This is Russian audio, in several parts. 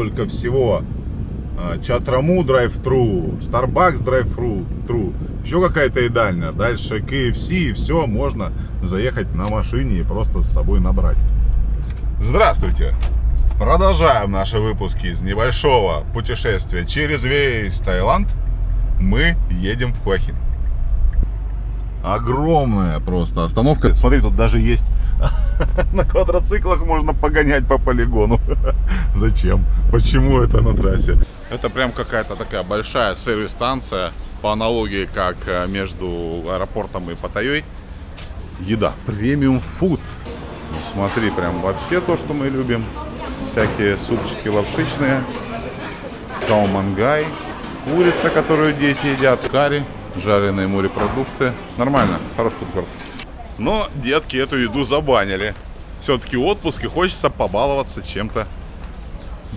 сколько всего. А, Чатраму драйв-тру, Starbucks драйв-тру, еще какая-то едальня. Дальше KFC, и все, можно заехать на машине и просто с собой набрать. Здравствуйте! Продолжаем наши выпуски из небольшого путешествия через весь Таиланд. Мы едем в Хуахин. Огромная просто остановка. Смотри, тут даже есть на квадроциклах можно погонять по полигону. Зачем? Почему это на трассе? Это прям какая-то такая большая сервис-станция по аналогии как э, между аэропортом и Паттайей. Еда. Премиум фуд. Ну, смотри, прям вообще то, что мы любим. Всякие супчики лапшичные. Каумангай. Курица, которую дети едят. Карри жареные морепродукты. Нормально, хороший фудкорт. Но детки эту еду забанили. Все-таки отпуск и хочется побаловаться чем-то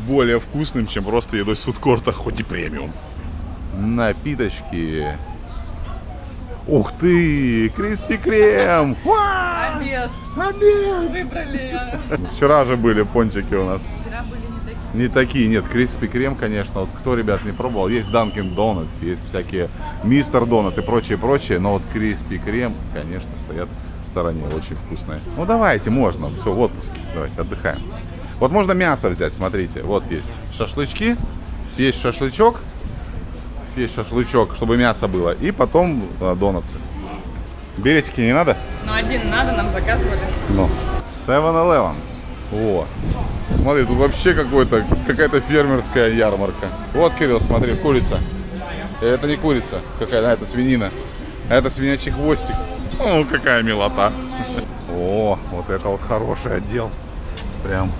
более вкусным, чем просто едой с фудкорта, хоть и премиум. Напиточки. Ух ты! Криспи крем! Обед. Обед! Выбрали. Вчера же были пончики у нас. Вчера были не такие. Не такие, нет, Криспи Крем, конечно, вот кто, ребят, не пробовал, есть Dunkin' Donuts, есть всякие Мистер Донат и прочее, прочее, но вот Криспи Крем, конечно, стоят стороне, очень вкусные. Ну давайте, можно, все, в отпуске, давайте, отдыхаем. Вот можно мясо взять, смотрите, вот есть шашлычки, съесть шашлычок, съесть шашлычок, чтобы мясо было, и потом а, донатсы. Билетики не надо? Ну, один надо, нам заказывали. Ну. 7-Eleven. О, смотри, тут вообще какой-то, какая-то фермерская ярмарка. Вот, Кирилл, смотри, курица. Это не курица, какая, это свинина. А это свинячий хвостик. О, какая милота. О, вот это вот хороший отдел. Прям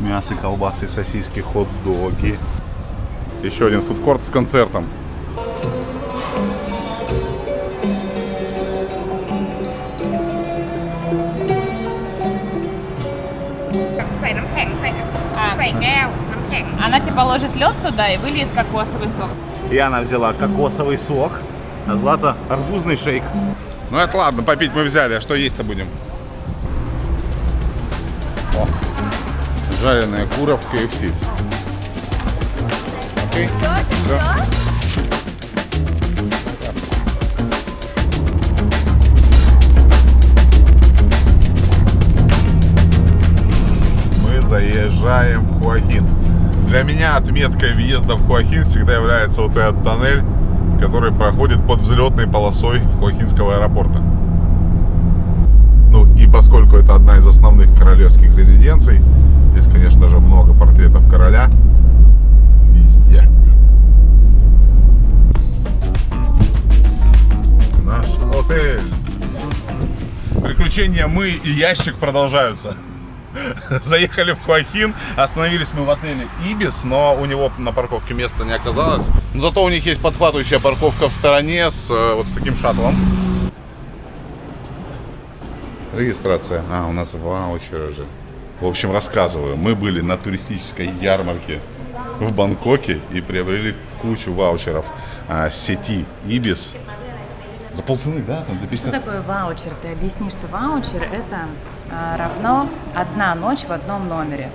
мясо, колбасы, сосиски, хот-доги. Еще один фудкорт с концертом. А, она типа тебе положит лед туда и выльет кокосовый сок. И она взяла кокосовый сок, а Злата арбузный шейк. Ну это ладно, попить мы взяли, а что есть-то будем? О, жареная кура в KFC. Окей. Мы заезжаем в Хуахин. Для меня отметкой въезда в Хуахин всегда является вот этот тоннель, который проходит под взлетной полосой Хуахинского аэропорта. Ну и поскольку это одна из основных королевских резиденций, здесь, конечно же, много портретов короля везде. Наш отель. Приключения мы и ящик продолжаются. Заехали в Хуахин, остановились мы в отеле Ибис, но у него на парковке места не оказалось. Но зато у них есть подхватывающая парковка в стороне с э, вот с таким шаттлом. Регистрация. А, у нас ваучеры же. В общем, рассказываю. Мы были на туристической ярмарке в Бангкоке и приобрели кучу ваучеров а, сети Ибис. За полцены, да? Там за 50 Что такое ваучер? Ты объясни, что ваучер это а, равно одна ночь в одном номере.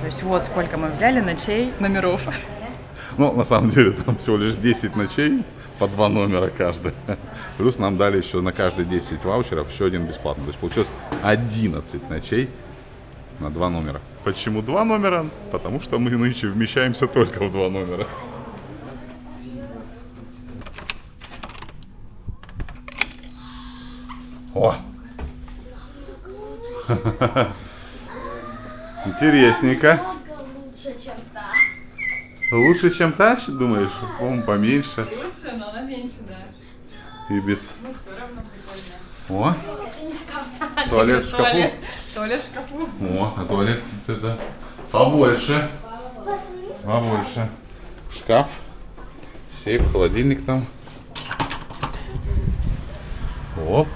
То есть вот сколько мы взяли ночей номеров. Ну, на самом деле, там всего лишь 10 ночей, по два номера каждый. Плюс нам дали еще на каждые 10 ваучеров еще один бесплатный. То есть получилось 11 ночей на два номера. Почему два номера? Потому что мы нынче вмещаемся только в два номера. О! Интересненько. Лучше, чем та, думаешь? По-моему, поменьше. Лучше, но она меньше, да. И без... Ну, все равно прикольно. О! Туалет в шкафу. Туалет, в шкафу. О, а туалет это побольше. Побольше. Шкаф. Сейф, холодильник там. О.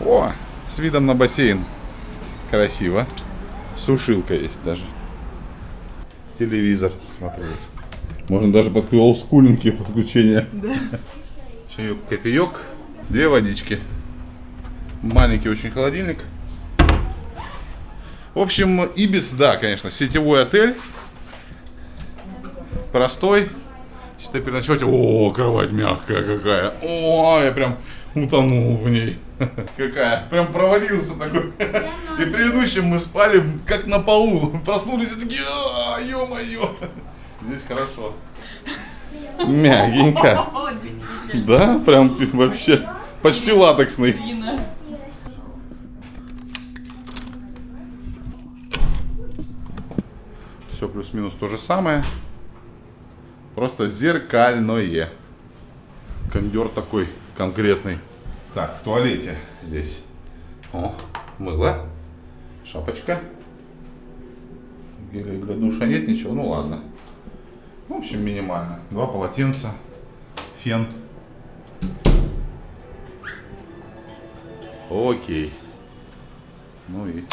О, с видом на бассейн. Красиво. Сушилка есть даже. Телевизор, смотри. Можно даже под олдскульненькие подключения. Да. Чаек, кофеек. Две водички. Маленький очень холодильник. В общем, Ибис, да, конечно, сетевой отель. Простой. Если переночевать, о, кровать мягкая какая. О, я прям утонул в ней. Какая. Прям провалился такой. И предыдущим мы спали как на полу. Проснулись и такие, а, ё-моё. Здесь хорошо. Мягенько. Да, прям вообще почти латексный. Все плюс-минус то же самое. Просто зеркальное. Кондер такой конкретный. Так, в туалете здесь. О, мыло. Шапочка. Геля для душа нет ничего, ну ладно. В общем, минимально. Два полотенца, фен. Окей. Ну и...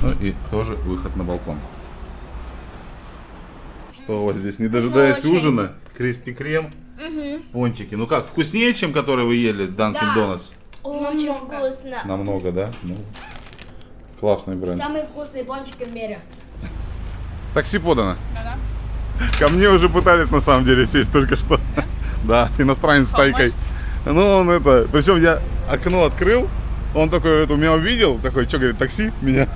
Ну и тоже выход на балкон. Что у вас здесь? Не дожидаясь ужина, криспи крем, пончики. Ну как, вкуснее, чем которые вы ели, Данкин Да. Донатс? Очень вкусно. Намного, да? Ну, классный бренд. Самые вкусные пончики в мире. Такси подано. Ко мне уже пытались на самом деле сесть только что. Да, иностранец с тайкой. Ну, он это... Причем я окно открыл, он такой это меня увидел, такой, что, говорит, такси меня?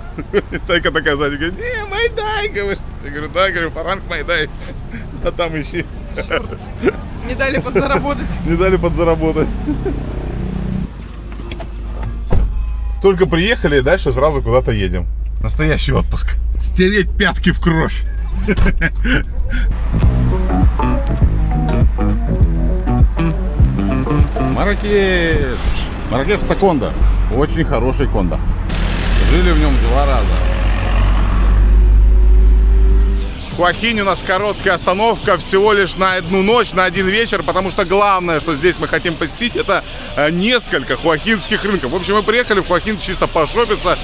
И Тайка такая сзади, говорит, не, Майдай, говорит. Я говорю, да, говорю, фаранг Майдай. А там ищи. Не дали подзаработать. Не дали подзаработать. Только приехали, и дальше сразу куда-то едем. Настоящий отпуск. Стереть пятки в кровь. Маракеш. Маракеш это кондо. Очень хороший кондо. Жили в нем два раза. В у нас короткая остановка всего лишь на одну ночь, на один вечер, потому что главное, что здесь мы хотим посетить, это э, несколько хуахинских рынков. В общем, мы приехали в Хуахин чисто пошопиться.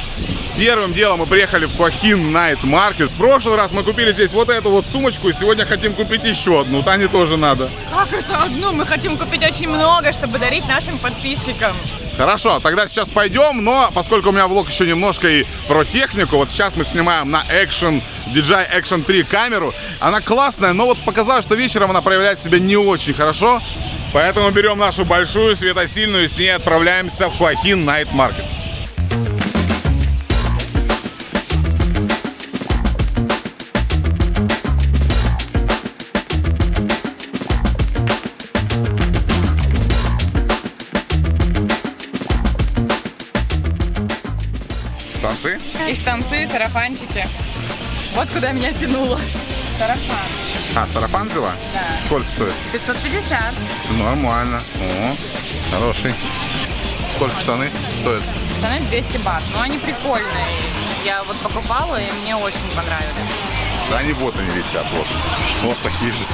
Первым делом мы приехали в Хуахин Night Market. В прошлый раз мы купили здесь вот эту вот сумочку, и сегодня хотим купить еще одну. Тане тоже надо. Как это одну? Мы хотим купить очень много, чтобы дарить нашим подписчикам. Хорошо, тогда сейчас пойдем, но поскольку у меня влог еще немножко и про технику, вот сейчас мы снимаем на Action, DJI Action 3 камеру. Она классная, но вот показалось, что вечером она проявляет себя не очень хорошо. Поэтому берем нашу большую светосильную и с ней отправляемся в Хуахин Night Market. Станции? И штанцы, и сарафанчики. Вот куда меня тянуло. Сарафан. А, сарафан взяла? Да. Сколько стоит? 550. Нормально. О, хороший. Сколько штаны стоят? Штаны 200 бат. Но они прикольные. Я вот покупала, и мне очень понравились. Да они вот они висят, вот. Вот такие же.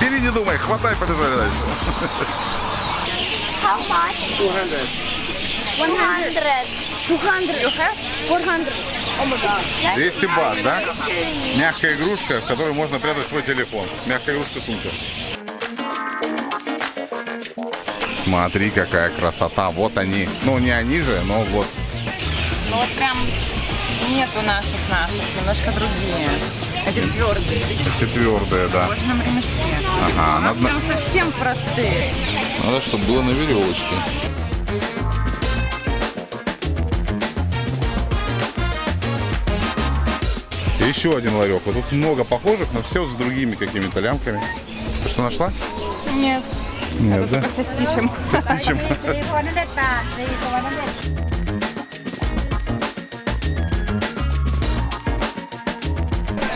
Бери, не думай, хватай, побежали дальше. How much? 200. 100. 200. 400. Oh my god. 200 бат, да? Мягкая игрушка, в которую можно прятать свой телефон. Мягкая игрушка сумка. Смотри, какая красота. Вот они. Ну, не они же, но вот. Ну вот прям нету наших наших, немножко другие. Эти твердые, Эти твердые, да. кожаном ремешке. Ага, У нас надо- прям совсем простые. Надо, чтобы было на веревочке. И еще один ларек. Вот тут много похожих, но все с другими какими-то лямками. Ты что нашла? Нет, Нет, да? только со стичем. Со стичем. 300 baht. 300.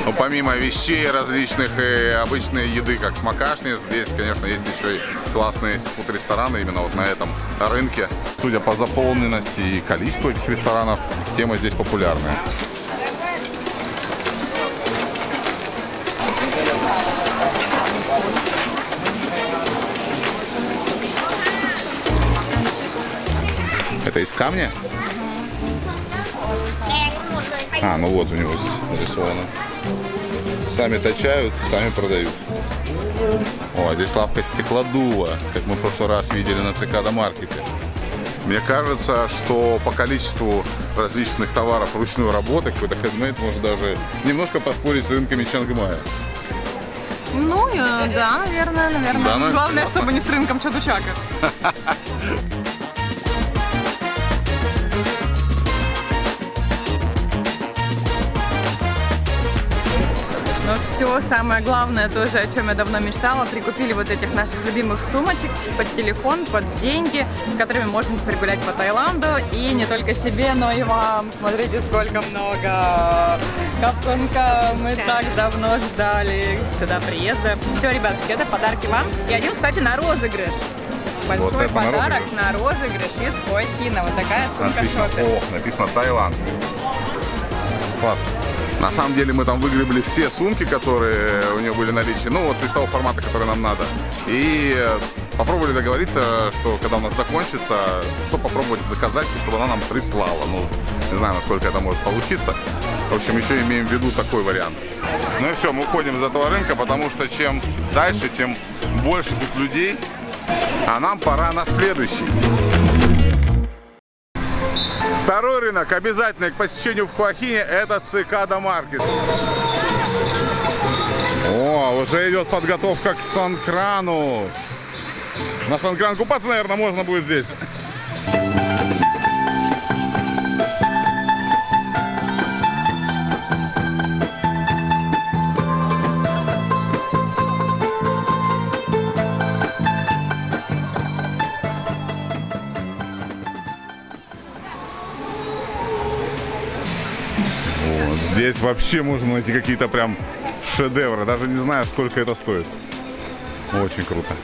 Ну, помимо вещей различных и обычной еды, как смакашни, здесь, конечно, есть еще и классные фуд-рестораны именно вот на этом рынке. Судя по заполненности и количеству этих ресторанов, тема здесь популярная. из камня? А, ну вот у него здесь нарисовано. Сами точают, сами продают. О, а здесь лавка стеклодува, как мы в прошлый раз видели на Цикада Маркете. Мне кажется, что по количеству различных товаров ручной работы какой-то хедмейт может даже немножко поспорить с рынками Чангмая. Ну, э, да, наверное, наверное. Да, Главное, чтобы не с рынком Чадучака. Все самое главное тоже, о чем я давно мечтала, прикупили вот этих наших любимых сумочек под телефон, под деньги, с которыми можно теперь гулять по Таиланду. И не только себе, но и вам. Смотрите, сколько много капконка. Мы так давно ждали сюда приезда. Все, ребятушки, это подарки вам. И один, кстати, на розыгрыш. Большой Вот это на подарок розыгрыш. на розыгрыш из Хоакина. Вот такая сумка Написано, шопер. о, написано Таиланд. Класс. На самом деле мы там выгребли все сумки, которые у нее были в наличии, ну вот из того формата, который нам надо. И э, попробовали договориться, что когда у нас закончится, что попробовать заказать, чтобы она нам прислала. Ну, не знаю, насколько это может получиться. В общем, еще имеем в виду такой вариант. Ну и все, мы уходим из этого рынка, потому что чем дальше, тем больше тут людей. А нам пора на следующий. Второй рынок, обязательный к посещению в Хуахине, это Цикада Маркет. О, уже идет подготовка к Санкрану. На Санкран купаться, наверное, можно будет здесь. Здесь вообще можно найти какие-то прям шедевры. Даже не знаю, сколько это стоит. Очень круто.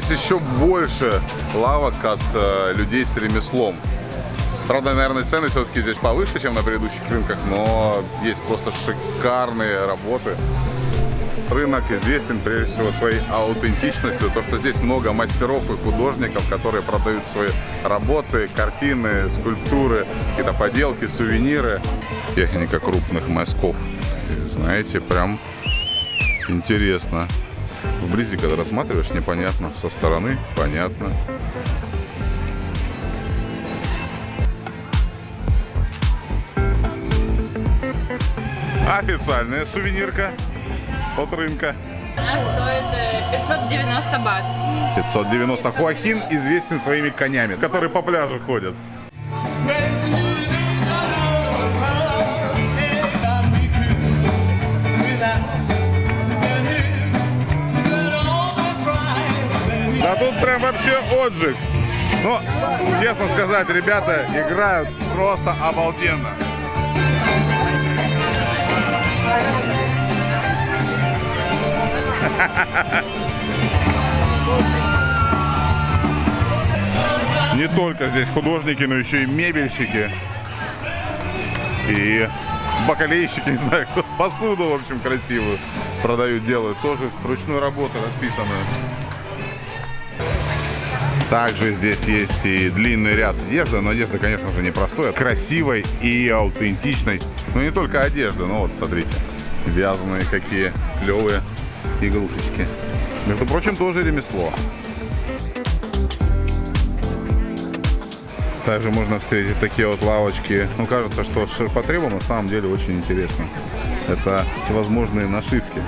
Здесь еще больше лавок от э, людей с ремеслом. Правда, наверное, цены все-таки здесь повыше, чем на предыдущих рынках, но есть просто шикарные работы. Рынок известен прежде всего своей аутентичностью, то, что здесь много мастеров и художников, которые продают свои работы, картины, скульптуры, какие-то поделки, сувениры. Техника крупных мазков. И, знаете, прям интересно. Вблизи, когда рассматриваешь, непонятно. Со стороны понятно. Официальная сувенирка от рынка. Она стоит э, 590 бат. 590 Хуахин известен своими конями, которые по пляжу ходят. Да тут прям вообще отжиг. Но, честно сказать, ребята играют просто обалденно. Не только здесь художники, но еще и мебельщики. И бакалейщики, не знаю, кто посуду, в общем, красивую продают, делают. Тоже ручной работы расписанную. Также здесь есть и длинный ряд с одеждой, но одежда, конечно же, не простой, красивой и аутентичной. Но не только одежда, но вот, смотрите, вязаные какие клевые игрушечки. Между прочим, тоже ремесло. Также можно встретить такие вот лавочки. Ну, кажется, что с ширпотребом на самом деле очень интересно. Это всевозможные нашивки.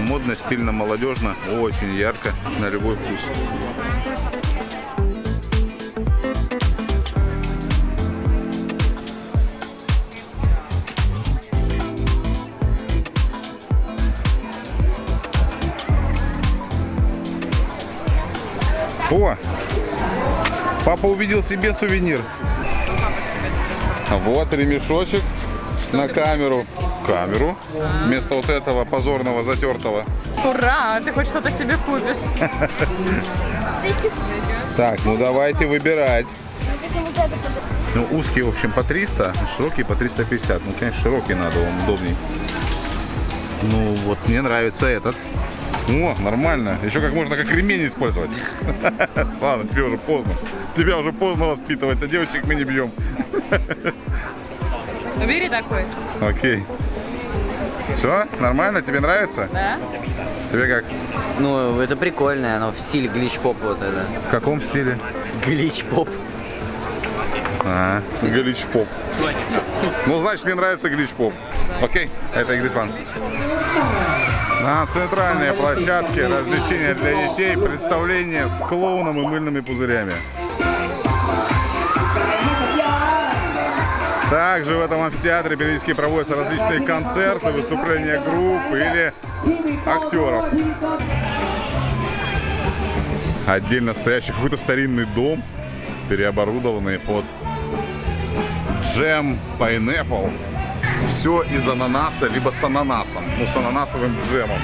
Модно, стильно, молодежно, очень ярко, на любой вкус. О! Папа увидел себе сувенир. Вот ремешочек на камеру. Камеру. Вместо вот этого позорного затертого. Ура! Ты хоть что-то себе купишь. Так, ну давайте выбирать. Ну, узкие, в общем, по 300, широкие по 350. Ну, конечно, широкий надо, он удобней. Ну, вот мне нравится этот. О, нормально. Еще как можно как ремень использовать. Ладно, тебе уже поздно. Тебя уже поздно воспитывать, а девочек мы не бьем. Ну, бери такой, Окей. Все, нормально? Тебе нравится? да? Тебе как? Ну, это прикольное, оно в стиле глич-поп вот это. В каком стиле? Глич-поп. А, глич-поп. Ну, значит, мне нравится глич-поп. Окей, это Игрис Ван. На центральной площадке развлечения для детей представление с клоуном и мыльными пузырями. Также в этом амфитеатре периодически проводятся различные концерты, выступления групп или актеров. Отдельно стоящий какой-то старинный дом, переоборудованный под джем Pineapple. Все из ананаса, либо с ананасом. Ну, с ананасовым джемом.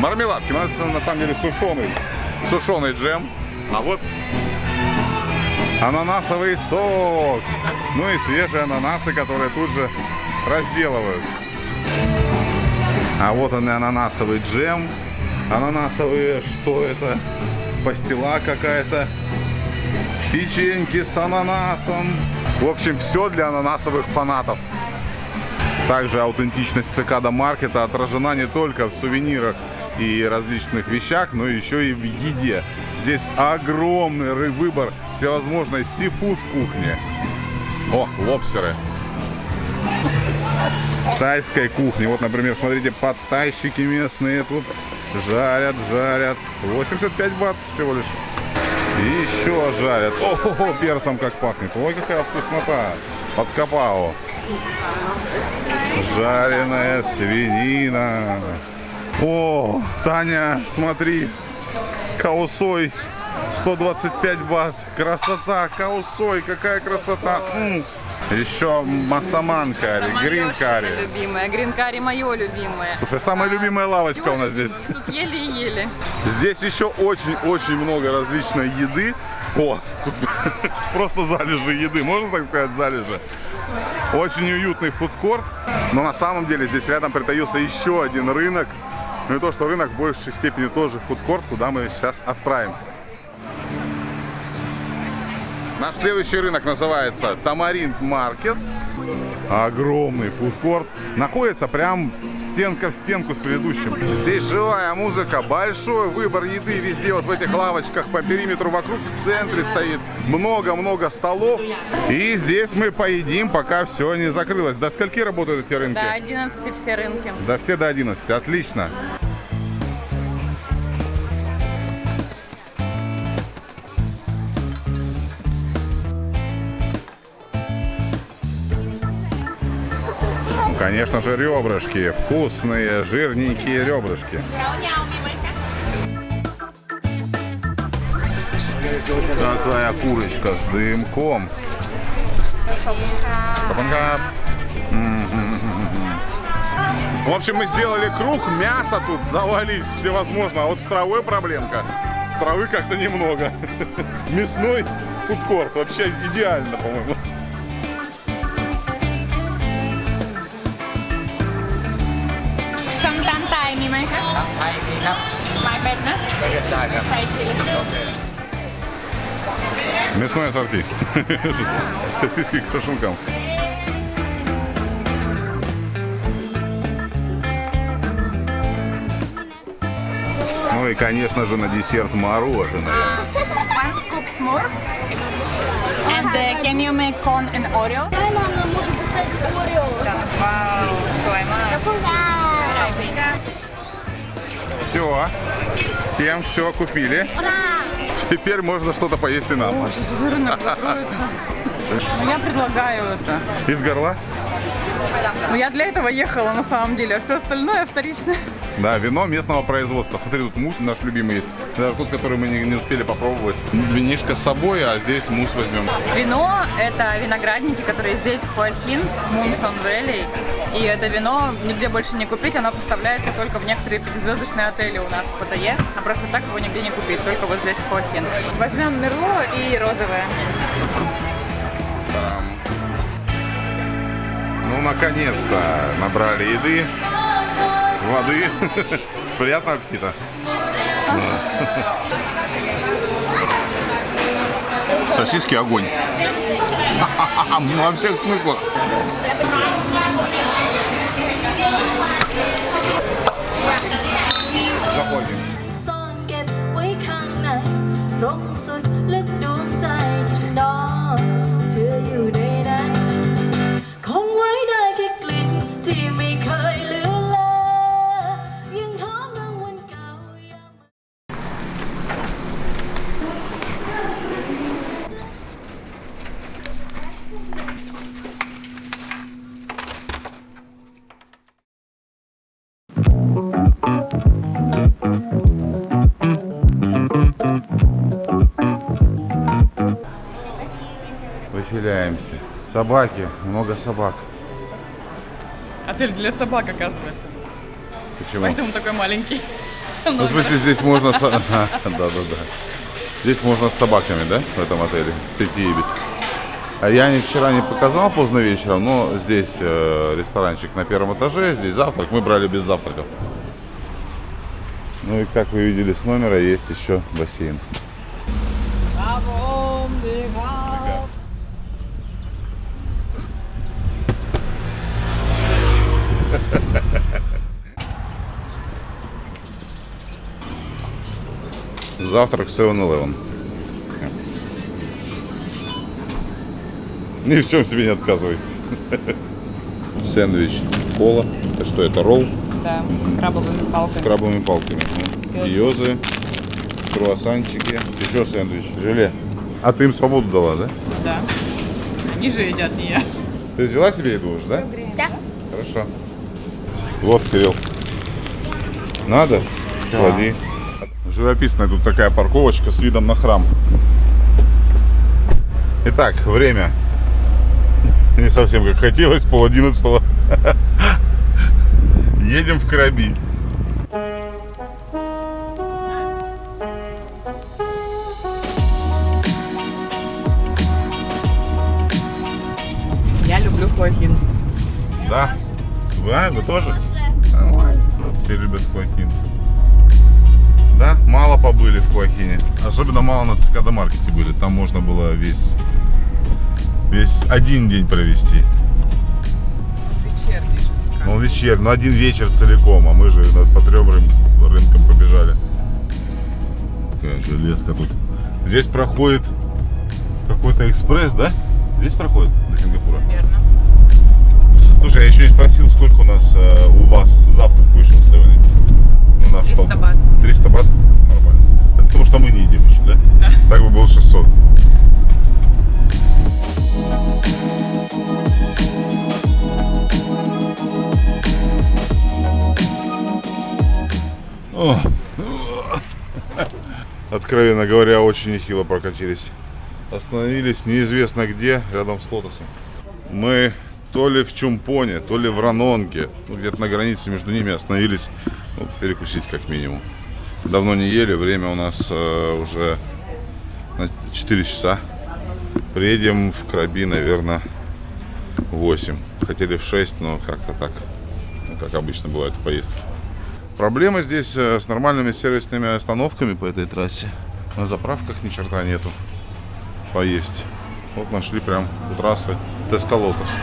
Мармеладки. Ну, это на самом деле сушеный. Сушеный джем. А вот ананасовый сок. Ну и свежие ананасы, которые тут же разделывают. А вот он и ананасовый джем. Ананасовые, что это? Пастила какая-то. Печеньки с ананасом. В общем, все для ананасовых фанатов. Также аутентичность цикада маркета отражена не только в сувенирах и различных вещах, но еще и в еде. Здесь огромный выбор всевозможной сифуд кухни. О, лобстеры. Тайской кухни. Вот, например, смотрите, подтайщики местные тут жарят, жарят. 85 бат всего лишь. И еще жарят. О, перцем как пахнет. Ой, какая вкуснота. Под капао. Жареная свинина. О, Таня, смотри. Каусой. 125 бат. Красота. Каусой. Какая красота. М. Еще массаман карри, грин карри. любимая, грин карри мое любимое. Слушай, самая любимая лавочка у нас здесь. Тут еле-еле. Здесь еще очень-очень много различной еды. О, тут просто залежи еды, можно так сказать, залежи. Очень уютный фудкорт. Но на самом деле здесь рядом притаился еще один рынок. Ну и то, что рынок в большей степени тоже фудкорт, куда мы сейчас отправимся. Наш следующий рынок называется Тамаринт Маркет. Огромный фудкорт. Находится прям стенка в стенку с предыдущим. Здесь живая музыка, большой выбор еды везде, вот в этих лавочках по периметру вокруг, в центре стоит много-много столов. И здесь мы поедим, пока все не закрылось. До скольки работают эти рынки? До 11 все рынки. Да все до 11, отлично. Конечно же, ребрышки. Вкусные, жирненькие ребрышки. Какая курочка с дымком. В общем, мы сделали круг, мясо тут завались всевозможно. А вот с травой проблемка. Травы как-то немного. Мясной фудкорт. Вообще идеально, по-моему. คะ ไทยมีครับ ไม้เป็ดนะ ได้ครับ ไทยที Мясное ассорти. Сосиски к шашлыкам. Ну и, конечно же, на десерт мороженое. One scoop more. And uh, can you make corn and Oreo? Дай нам, нам можем поставить Орео. Вау, стой, все. Всем все купили. Теперь можно что-то поесть и нам. Сейчас уже рынок закроется. Ну, я предлагаю это. Из горла? Ну, я для этого ехала на самом деле, а все остальное вторично. Да, вино местного производства. Смотри, тут мусс наш любимый есть. Даже тот, который мы не, не успели попробовать. Винишко с собой, а здесь мусс возьмем. Вино – это виноградники, которые здесь, в Хуахин, Мунсон Вэлли. И это вино нигде больше не купить, оно поставляется только в некоторые пятизвездочные отели у нас в Паттайе. А просто так его нигде не купить, только вот здесь, в Хуахин. Возьмем Мерло и розовое. Там. Ну, наконец-то набрали еды, воды. Приятного аппетита. Сосиски огонь. Во всех смыслах. Заходим. Собаки, много собак. Отель для собак, оказывается. Почему? Поэтому такой маленький. Ну, в смысле, здесь можно... Да-да-да. Здесь можно с собаками, да, в этом отеле? Сети Ибис. А я не вчера не показал поздно вечером, но здесь э, ресторанчик на первом этаже, здесь завтрак. Мы брали без завтраков. Ну и как вы видели с номера, есть еще бассейн. Завтрак в 7-Eleven. Ни в чем себе не отказывай. Сэндвич, кола. Это что, это ролл Да, с крабовыми с палками. крабовыми палками. Йозы, круассанчики, еще сэндвич, желе. А ты им свободу дала, да? Да. Они же едят, не я. Ты взяла себе еду уже, да? Да. Хорошо. Вот, Кирилл. Надо? Клади. Живописная тут такая парковочка с видом на храм. Итак, время. Не совсем как хотелось, пол одиннадцатого. Едем в Краби. Я люблю Хуахин. Да? Вы, а, вы тоже? Все любят Хуахин. Да, мало побыли в Хуахине. Особенно мало на Цикада маркете были. Там можно было весь, весь один день провести. Вечерний. Ну, вечер, ну один вечер целиком, а мы же по трем рын- рынкам побежали. Какая железка тут. Здесь проходит какой-то экспресс, да? Здесь проходит до Сингапура? Верно. Слушай, я еще не спросил, сколько у нас э, у вас завтрак вышел в Наш 300 пол- бат. 300 бат? Нормально. Это потому что мы не едим еще, да? Да. Так бы было 600. О. Откровенно говоря, очень нехило прокатились. Остановились неизвестно где, рядом с Лотосом. Мы то ли в Чумпоне, то ли в Ранонге, ну, где-то на границе между ними остановились ну, перекусить как минимум. Давно не ели, время у нас э, уже на 4 часа. Приедем в Краби, наверное, в 8. Хотели в 6, но как-то так, ну, как обычно бывает в поездке. Проблема здесь э, с нормальными сервисными остановками по этой трассе. На заправках ни черта нету поесть. Вот нашли прям у трассы Тескалотос.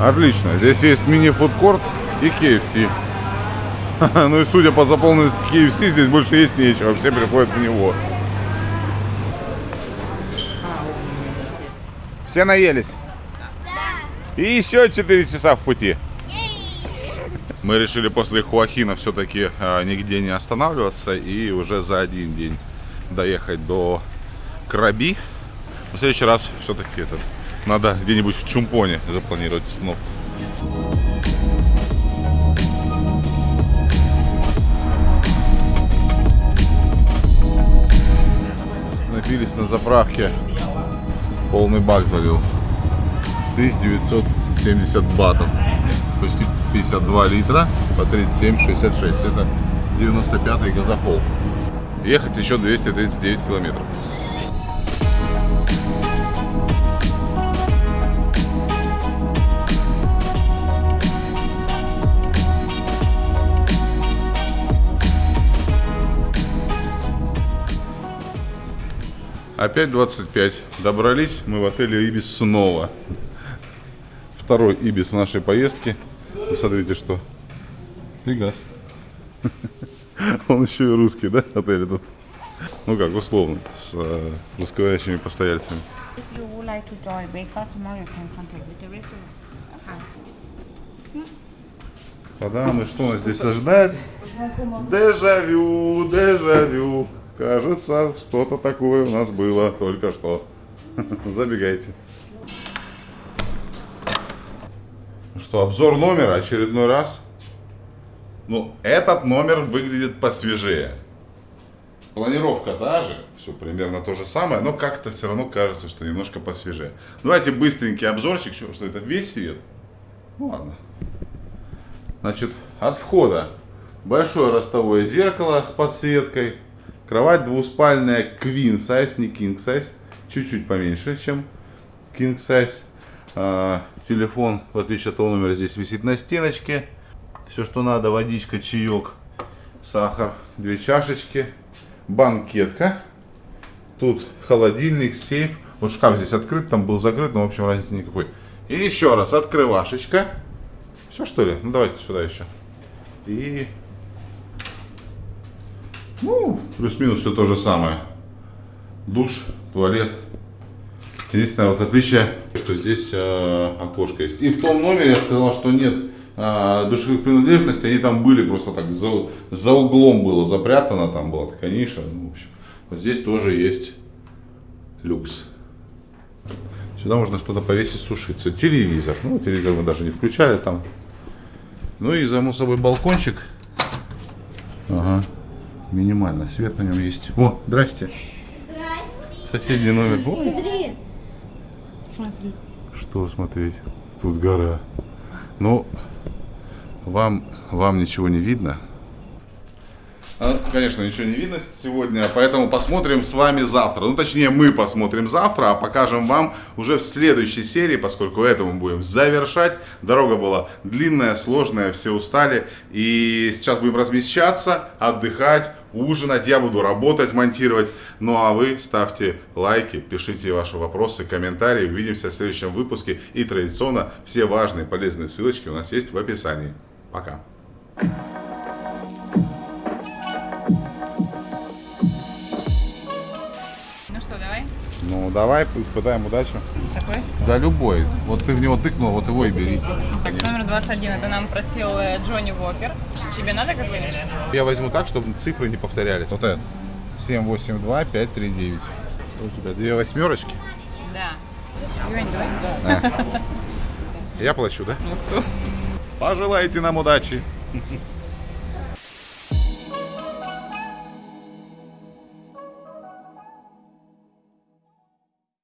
Отлично. Здесь есть мини-фудкорт и KFC. Ну и судя по заполненности KFC, здесь больше есть нечего. Все приходят в него. Все наелись? И еще 4 часа в пути. Мы решили после Хуахина все-таки а, нигде не останавливаться и уже за один день доехать до Краби. В следующий раз все-таки этот надо где-нибудь в Чумпоне запланировать остановку. Остановились на заправке. Полный бак залил. 1970 батов. Почти 52 литра по 37,66. Это 95 газохол. Ехать еще 239 километров. Опять 25. Добрались мы в отеле Ибис снова. Второй Ибис нашей поездке. Вы смотрите, что. Фигас. Он еще и русский, да, отель этот? Ну как, условно, с э, русскоговорящими постояльцами. Like. Мадам, и что нас здесь ожидает? Дежавю, дежавю. Кажется, что-то такое у нас было только что. Забегайте. Ну Что, обзор номера очередной раз? Ну, этот номер выглядит посвежее. Планировка та же, все примерно то же самое, но как-то все равно кажется, что немножко посвежее. Давайте быстренький обзорчик, что, это весь свет? Ну ладно. Значит, от входа большое ростовое зеркало с подсветкой. Кровать двуспальная queen size, не king size. Чуть-чуть поменьше, чем king size. А, телефон, в отличие от того номера, здесь висит на стеночке. Все, что надо, водичка, чаек, сахар, две чашечки, банкетка. Тут холодильник, сейф. Вот шкаф здесь открыт, там был закрыт, но в общем разницы никакой. И еще раз, открывашечка. Все что ли? Ну давайте сюда еще. И... Ну, плюс-минус все то же самое. Душ, туалет. Единственное вот отличие, что здесь э, окошко есть. И в том номере я сказал, что нет э, душевых принадлежностей. Они там были просто так за, за углом было запрятано. Там была такая ниша. Ну, в общем, вот здесь тоже есть люкс. Сюда можно что-то повесить, сушиться. Телевизор. Ну, телевизор мы даже не включали там. Ну и, само собой, балкончик. Ага. Минимально. Свет на нем есть. О, здрасте. Соседний номер. Смотри. Смотри. что смотреть? Тут гора. Ну, вам, вам ничего не видно. А, Конечно, ничего не видно сегодня, поэтому посмотрим с вами завтра. Ну, точнее, мы посмотрим завтра, а покажем вам уже в следующей серии, поскольку это мы будем завершать. Дорога была длинная, сложная, все устали. И сейчас будем размещаться, отдыхать, ужинать. Я буду работать, монтировать. Ну, а вы ставьте лайки, пишите ваши вопросы, комментарии. Увидимся в следующем выпуске. И традиционно все важные полезные ссылочки у нас есть в описании. Пока. Ну, давай испытаем удачу. Такой. Да, любой. Вот ты в него тыкнул, вот его и бери. Так, номер 21. Это нам просил э, Джонни Уокер. Тебе надо какой-нибудь? Я возьму так, чтобы цифры не повторялись. Вот это. 782 539. У тебя две восьмерочки. Да. Юань, давай. Я плачу, да? Пожелайте нам удачи.